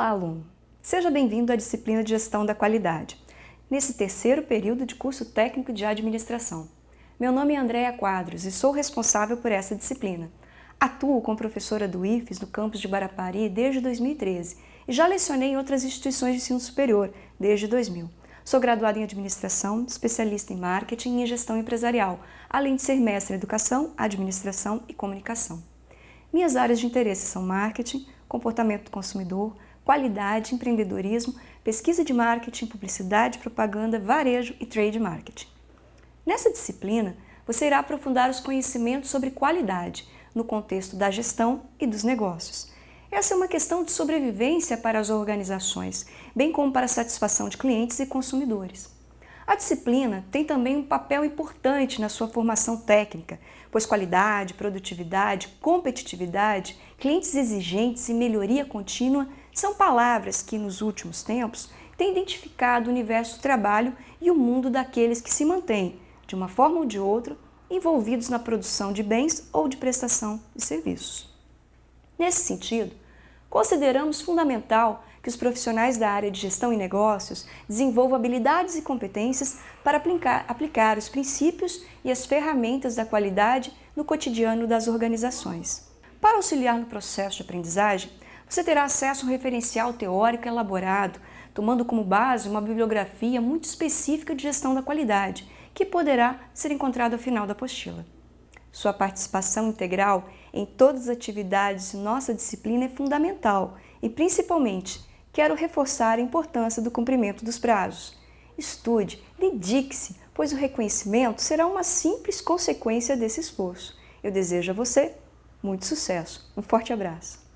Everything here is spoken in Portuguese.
aluno! Seja bem-vindo à disciplina de Gestão da Qualidade, nesse terceiro período de curso técnico de administração. Meu nome é Andréa Quadros e sou responsável por essa disciplina. Atuo como professora do IFES no campus de Barapari desde 2013 e já lecionei em outras instituições de ensino superior desde 2000. Sou graduada em administração, especialista em marketing e gestão empresarial, além de ser mestre em educação, administração e comunicação. Minhas áreas de interesse são marketing, comportamento do consumidor, qualidade, empreendedorismo, pesquisa de marketing, publicidade, propaganda, varejo e trade marketing. Nessa disciplina, você irá aprofundar os conhecimentos sobre qualidade no contexto da gestão e dos negócios. Essa é uma questão de sobrevivência para as organizações, bem como para a satisfação de clientes e consumidores. A disciplina tem também um papel importante na sua formação técnica, pois qualidade, produtividade, competitividade, clientes exigentes e melhoria contínua são palavras que, nos últimos tempos, têm identificado o universo do trabalho e o mundo daqueles que se mantêm, de uma forma ou de outra, envolvidos na produção de bens ou de prestação de serviços. Nesse sentido, consideramos fundamental que os profissionais da área de gestão e negócios desenvolvam habilidades e competências para aplicar, aplicar os princípios e as ferramentas da qualidade no cotidiano das organizações. Para auxiliar no processo de aprendizagem, você terá acesso a um referencial teórico elaborado, tomando como base uma bibliografia muito específica de gestão da qualidade, que poderá ser encontrado ao final da apostila. Sua participação integral em todas as atividades de nossa disciplina é fundamental e, principalmente, quero reforçar a importância do cumprimento dos prazos. Estude, dedique-se, pois o reconhecimento será uma simples consequência desse esforço. Eu desejo a você muito sucesso. Um forte abraço.